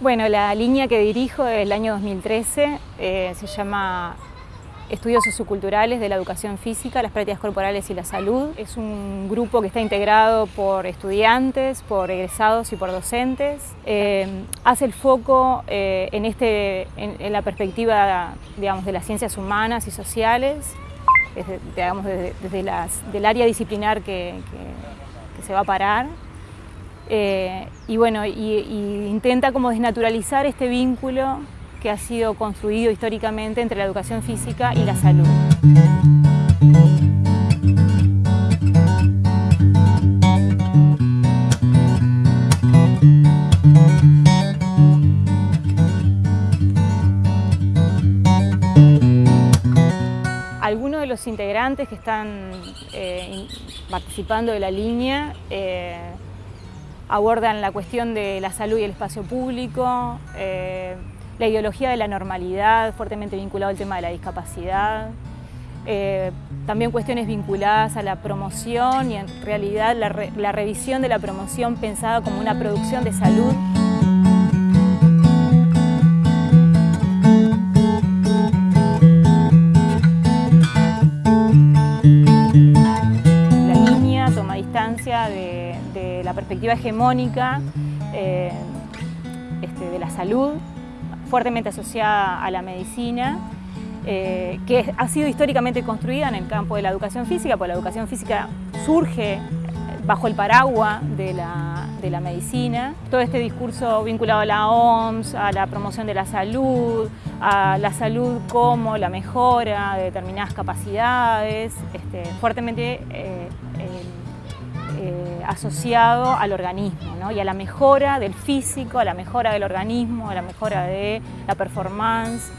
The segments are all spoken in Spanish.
Bueno, la línea que dirijo es el año 2013, eh, se llama Estudios Socioculturales de la Educación Física, las Prácticas Corporales y la Salud. Es un grupo que está integrado por estudiantes, por egresados y por docentes. Eh, hace el foco eh, en, este, en, la perspectiva digamos, de las ciencias humanas y sociales, desde, digamos, desde, del área disciplinar que se va a parar. Eh, y bueno, y, intenta como desnaturalizar este vínculo que ha sido construido históricamente entre la educación física y la salud. Algunos de los integrantes que están eh, participando de la línea eh, abordan la cuestión de la salud y el espacio público, eh, la ideología de la normalidad, fuertemente vinculado al tema de la discapacidad, eh, también cuestiones vinculadas a la promoción y en realidad la, la revisión de la promoción pensada como una producción de salud perspectiva hegemónica eh, este, de la salud, fuertemente asociada a la medicina, eh, que ha sido históricamente construida en el campo de la educación física, porque la educación física surge bajo el paraguas de la, de la, medicina. Todo este discurso vinculado a la OMS, a la promoción de la salud, a la salud como la mejora de determinadas capacidades, este, fuertemente eh, eh, asociado al organismo ¿no? y a la mejora del físico, a la mejora del organismo, a la mejora de la performance,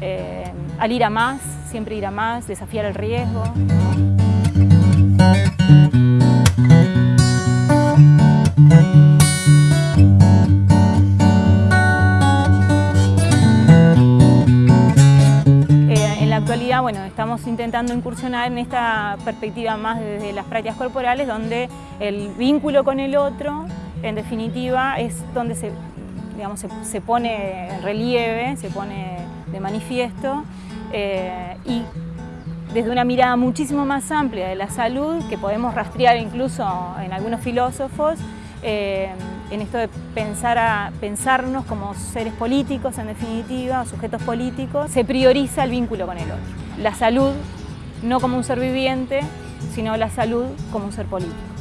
eh, al ir a más, siempre ir a más, desafiar el riesgo. Bueno, estamos intentando incursionar en esta perspectiva más desde las prácticas corporales, donde el vínculo con el otro, en definitiva, es donde se, digamos, se, pone en relieve, se pone de manifiesto, eh, y desde una mirada muchísimo más amplia de la salud, que podemos rastrear incluso en algunos filósofos, eh, en esto de pensar a, pensarnos como seres políticos, en definitiva, sujetos políticos, se prioriza el vínculo con el otro. La salud no como un ser viviente, sino la salud como un ser político.